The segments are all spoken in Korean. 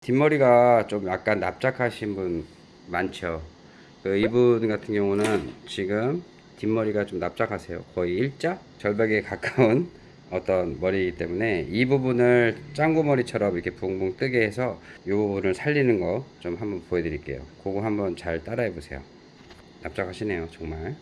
뒷머리가 좀 약간 납작하신 분 많죠. 그 이분 같은 경우는 지금 뒷머리가 좀 납작하세요. 거의 일자 절벽에 가까운 어떤 머리이기 때문에 이 부분을 짱구 머리처럼 이렇게 붕붕 뜨게 해서 이 부분을 살리는 거 좀 한번 보여드릴게요. 그거 한번 잘 따라해 보세요. 납작하시네요, 정말.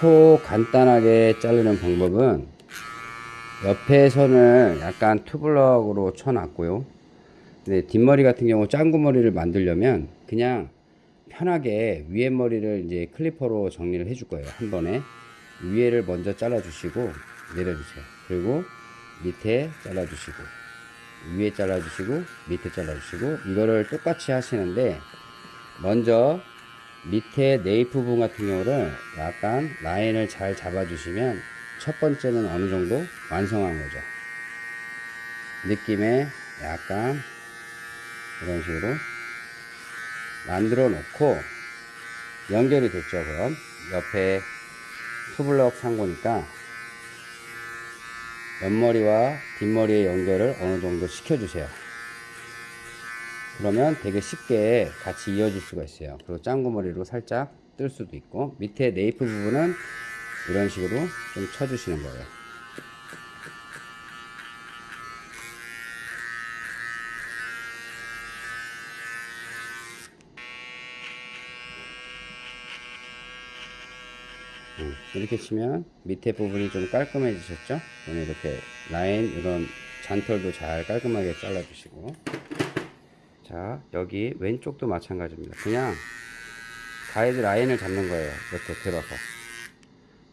초 간단하게 자르는 방법은 옆에 선을 약간 투블럭으로 쳐놨고요. 근데 뒷머리 같은 경우 짱구 머리를 만들려면 그냥 편하게 위에 머리를 이제 클리퍼로 정리를 해줄 거예요. 한 번에 위에를 먼저 잘라주시고 내려주세요. 그리고 밑에 잘라주시고 위에 잘라주시고 밑에 잘라주시고 이거를 똑같이 하시는데 먼저 밑에 네이프 부분 같은 경우를 약간 라인을 잘 잡아주시면 첫 번째는 어느 정도 완성한 거죠. 느낌에 약간 이런 식으로 만들어 놓고 연결이 됐죠. 그럼 옆에 투블럭 산 거니까 옆머리와 뒷머리의 연결을 어느 정도 시켜주세요. 그러면 되게 쉽게 같이 이어질 수가 있어요. 그리고 짱구머리로 살짝 뜰 수도 있고 밑에 네이프 부분은 이런 식으로 좀 쳐주시는 거예요. 음, 이렇게 치면 밑에 부분이 좀 깔끔해지셨죠? 오늘 이렇게 라인 이런 잔털도 잘 깔끔하게 잘라 주시고. 자 여기 왼쪽도 마찬가지입니다. 그냥 가이드 라인을 잡는 거예요. 이렇게 들어서.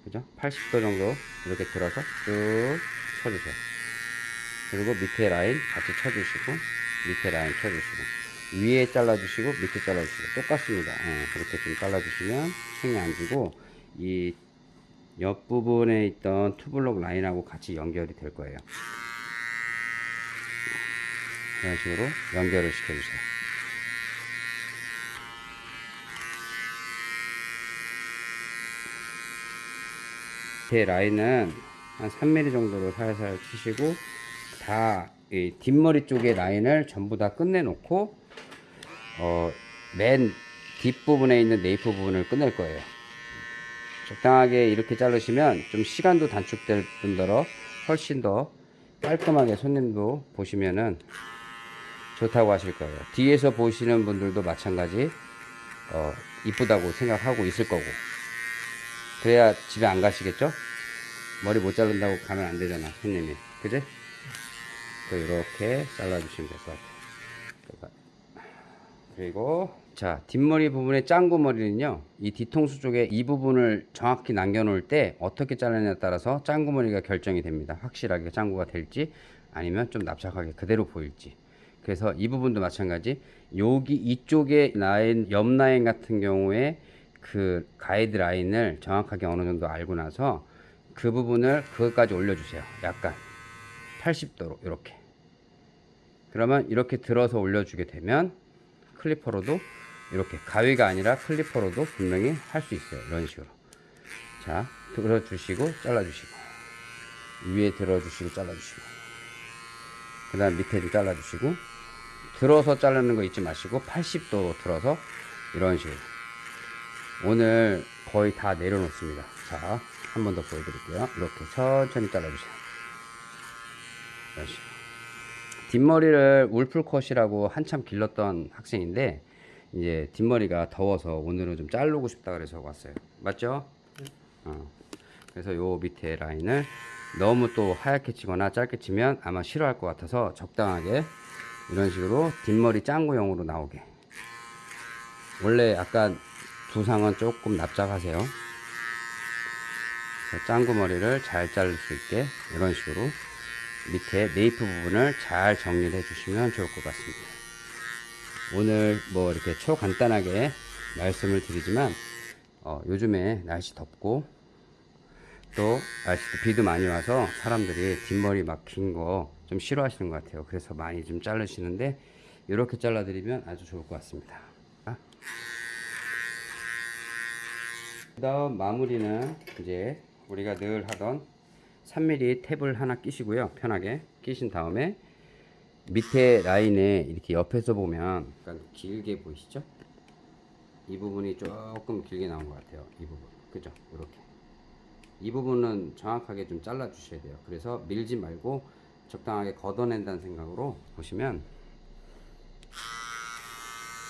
그죠? 80도 정도 이렇게 들어서 쭉 쳐주세요. 그리고 밑에 라인 같이 쳐주시고 밑에 라인 쳐주시고 위에 잘라주시고 밑에 잘라주시고. 똑같습니다. 예, 그렇게 좀 잘라주시면 힘이 안 지고 이 옆부분에 있던 투블럭 라인하고 같이 연결이 될 거예요 이런 식으로 연결을 시켜주세요. 제 라인은 한 3mm 정도로 살살 치시고 다 뒷머리 쪽의 라인을 전부 다 끝내 놓고 어, 맨 뒷부분에 있는 네이프 부분을 끝낼 거예요. 적당하게 이렇게 자르시면 좀 시간도 단축될 뿐더러 훨씬 더 깔끔하게 손님도 보시면은 좋다고 하실 거예요. 뒤에서 보시는 분들도 마찬가지 어, 이쁘다고 생각하고 있을 거고 그래야 집에 안 가시겠죠? 머리 못 자른다고 가면 안 되잖아 손님이 그지? 이렇게 잘라 주시면 될 것 같아요 그리고 자 뒷머리 부분의 짱구 머리는요 이 뒤통수 쪽에 이 부분을 정확히 남겨 놓을 때 어떻게 자르냐에 따라서 짱구 머리가 결정이 됩니다. 확실하게 짱구가 될지 아니면 좀 납작하게 그대로 보일지. 그래서 이 부분도 마찬가지. 여기 이쪽에 라인 옆 라인 같은 경우에 그 가이드 라인을 정확하게 어느 정도 알고 나서 그 부분을 그것까지 올려주세요. 약간 80도로 이렇게. 그러면 이렇게 들어서 올려주게 되면 클리퍼로도 이렇게 가위가 아니라 클리퍼로도 분명히 할 수 있어요. 이런 식으로. 자 들어주시고 잘라주시고 위에 들어주시고 잘라주시고 그 다음 밑에 좀 잘라주시고 들어서 자르는 거 잊지 마시고 80도로 들어서 이런 식으로. 오늘 거의 다 내려놓습니다. 자 한 번 더 보여드릴게요. 이렇게 천천히 잘라주세요. 이런 식으로 뒷머리를 울풀컷이라고 한참 길렀던 학생인데 이제 뒷머리가 더워서 오늘은 좀 자르고 싶다 그래서 왔어요 맞죠? 어. 그래서 요 밑에 라인을 너무 또 하얗게 치거나 짧게 치면 아마 싫어할 것 같아서 적당하게 이런 식으로 뒷머리 짱구용으로 나오게 원래 약간 두상은 조금 납작하세요 짱구 머리를 잘 자를 수 있게 이런 식으로 밑에 네이프 부분을 잘 정리를 해 주시면 좋을 것 같습니다 오늘 뭐 이렇게 초간단하게 말씀을 드리지만 어, 요즘에 날씨 덥고 또 날씨도 비도 많이 와서 사람들이 뒷머리 막긴거좀 싫어하시는 것 같아요. 그래서 많이 좀 자르시는데 이렇게 잘라드리면 아주 좋을 것 같습니다. 그 다음 마무리는 이제 우리가 늘 하던 3mm 탭을 하나 끼시고요. 편하게 끼신 다음에 밑에 라인에 이렇게 옆에서 보면 약간 길게 보이시죠? 이 부분이 조금 길게 나온 것 같아요. 이 부분. 그죠? 이렇게. 이 부분은 정확하게 좀 잘라 주셔야 돼요. 그래서 밀지 말고 적당하게 걷어낸다는 생각으로 보시면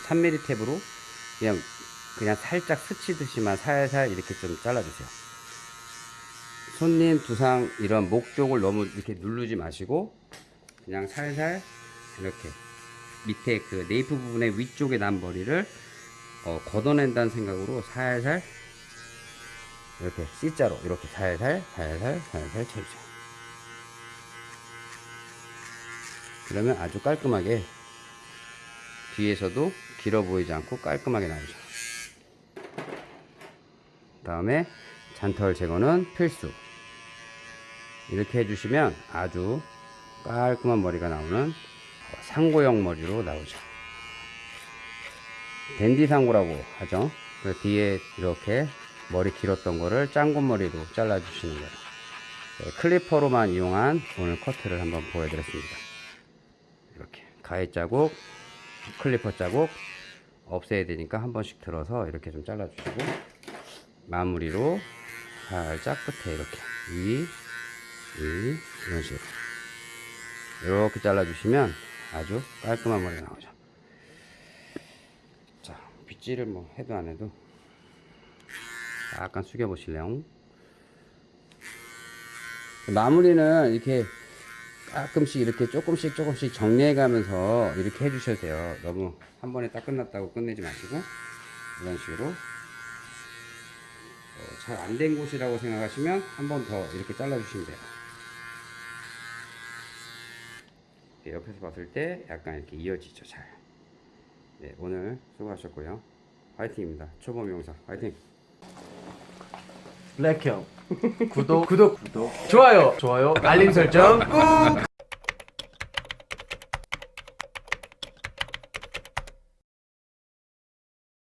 3mm 탭으로 그냥 그냥 살짝 스치듯이만 살살 이렇게 좀 잘라주세요. 손님 두상 이런 목 쪽을 너무 이렇게 누르지 마시고 그냥 살살 이렇게 밑에 그 네이프 부분의 위쪽에 난 머리를 어, 걷어낸다는 생각으로 살살 이렇게 C자로 이렇게 살살 살살 살살 쳐주세요. 그러면 아주 깔끔하게 뒤에서도 길어 보이지 않고 깔끔하게 나오죠. 다음에 잔털 제거는 필수. 이렇게 해주시면 아주 깔끔한 머리가 나오는 상고형 머리로 나오죠. 댄디 상고라고 하죠. 그 뒤에 이렇게 머리 길었던 거를 짱구 머리로 잘라주시는 거예요. 네, 클리퍼로만 이용한 오늘 커트를 한번 보여드렸습니다. 이렇게 가위 자국, 클리퍼 자국 없애야 되니까 한 번씩 들어서 이렇게 좀 잘라주시고 마무리로 살짝 끝에 이렇게 위, 위 이런 식으로 이렇게 잘라주시면 아주 깔끔한 머리가 나오죠. 자, 빗질을 뭐 해도 안 해도 약간 숙여 보실래요? 마무리는 이렇게 가끔씩 이렇게 조금씩 조금씩 정리해 가면서 이렇게 해 주셔도 돼요. 너무 한 번에 딱 끝났다고 끝내지 마시고 이런 식으로 잘 안 된 곳이라고 생각하시면 한 번 더 이렇게 잘라 주시면 돼요. 네, 옆에서 봤을 때 약간 이렇게 이어지죠, 잘. 네, 오늘 수고하셨고요. 화이팅입니다. 초보 영상 화이팅! 블랙형 구독 구독 구독 좋아요 좋아요 알림 설정 꾹